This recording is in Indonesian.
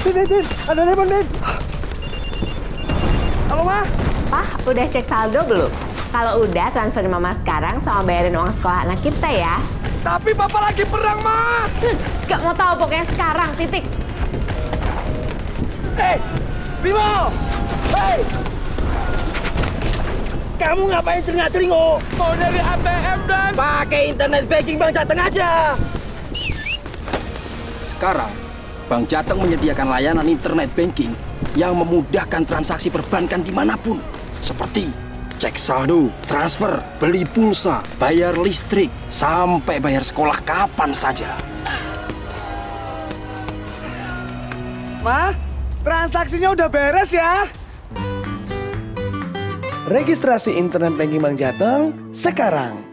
Din, Din, Din. Ada telepon, Din. Halo, Ma. Pak, udah cek saldo belum? Kalau udah, transferin mama sekarang sama bayarin uang sekolah anak kita ya. Tapi Bapak lagi perang, Ma. Gak mau tahu pokoknya sekarang, titik. Hei, Bimo! Hei! Kamu ngapain celingak-celinguk? Mau dari ATM dan... Pakai internet banking Bang Jateng aja. Sekarang, Bank Jateng menyediakan layanan internet banking yang memudahkan transaksi perbankan di mana pun. Seperti cek saldo, transfer, beli pulsa, bayar listrik, sampai bayar sekolah kapan saja. Ma, transaksinya udah beres ya. Registrasi internet banking Bank Jateng sekarang.